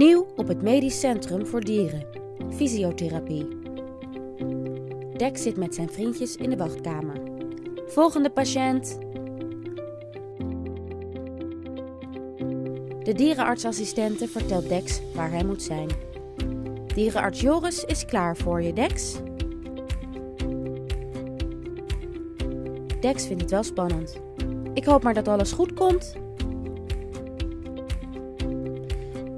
Nieuw op het Medisch Centrum voor Dieren. Fysiotherapie. Dex zit met zijn vriendjes in de wachtkamer. Volgende patiënt. De dierenartsassistente vertelt Dex waar hij moet zijn. Dierenarts Joris is klaar voor je, Dex. Dex vindt het wel spannend. Ik hoop maar dat alles goed komt.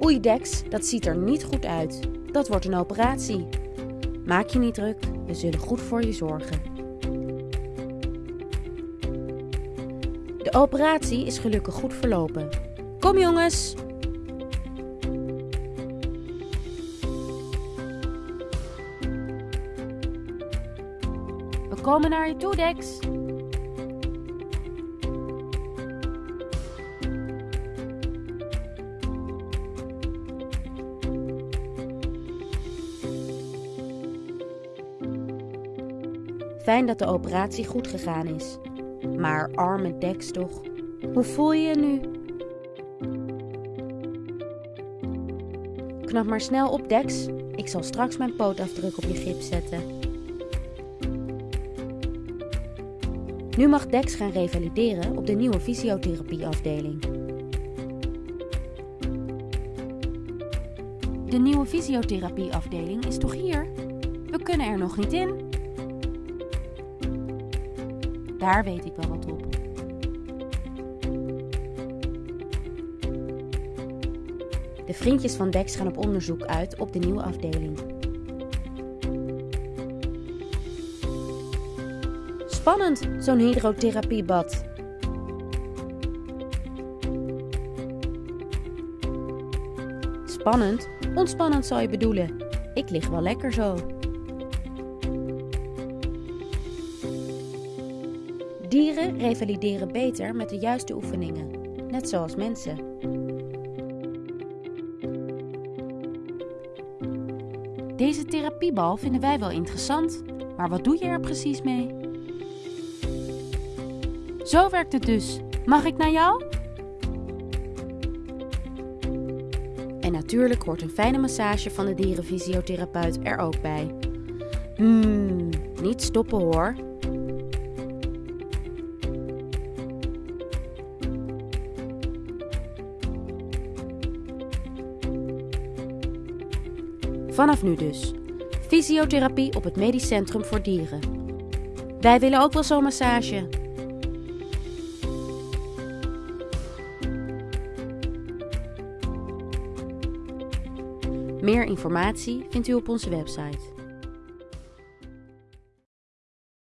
Oei Dex, dat ziet er niet goed uit. Dat wordt een operatie. Maak je niet druk, we zullen goed voor je zorgen. De operatie is gelukkig goed verlopen. Kom jongens! We komen naar je toe, Dex. Fijn dat de operatie goed gegaan is. Maar arme Dex toch. Hoe voel je je nu? Knap maar snel op, Dex. Ik zal straks mijn pootafdruk op je gips zetten. Nu mag Dex gaan revalideren op de nieuwe fysiotherapieafdeling. De nieuwe fysiotherapieafdeling is toch hier? We kunnen er nog niet in. Daar weet ik wel wat op. De vriendjes van Dex gaan op onderzoek uit op de nieuwe afdeling. Spannend, zo'n hydrotherapiebad. Spannend? Ontspannend zou je bedoelen. Ik lig wel lekker zo. Dieren revalideren beter met de juiste oefeningen, net zoals mensen. Deze therapiebal vinden wij wel interessant, maar wat doe je er precies mee? Zo werkt het dus. Mag ik naar jou? En natuurlijk hoort een fijne massage van de dierenfysiotherapeut er ook bij. Hmm, niet stoppen hoor. Vanaf nu dus. Fysiotherapie op het Medisch Centrum voor Dieren. Wij willen ook wel zo'n massage. Meer informatie vindt u op onze website.